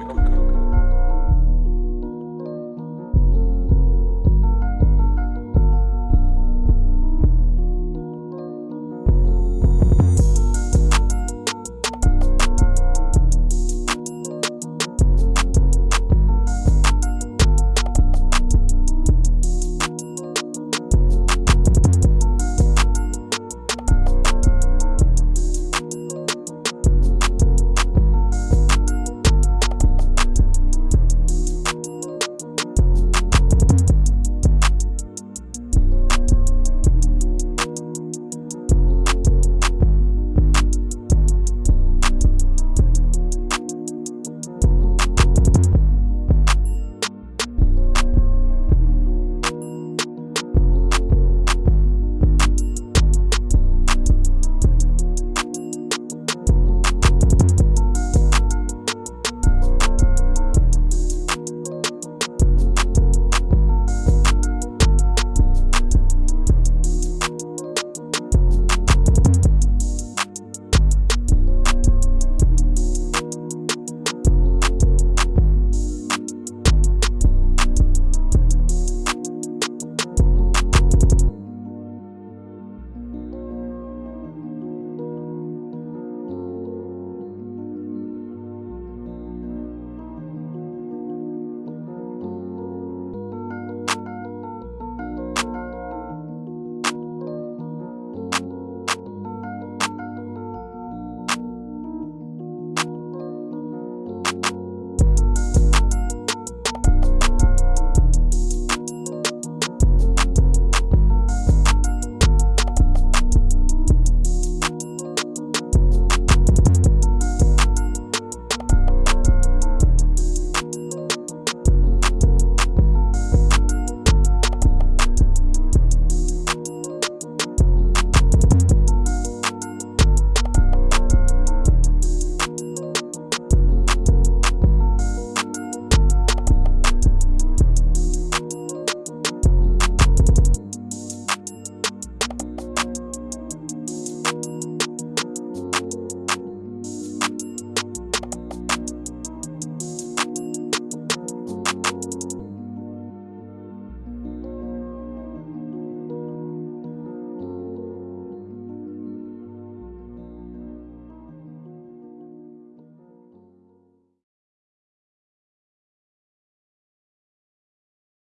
Africa.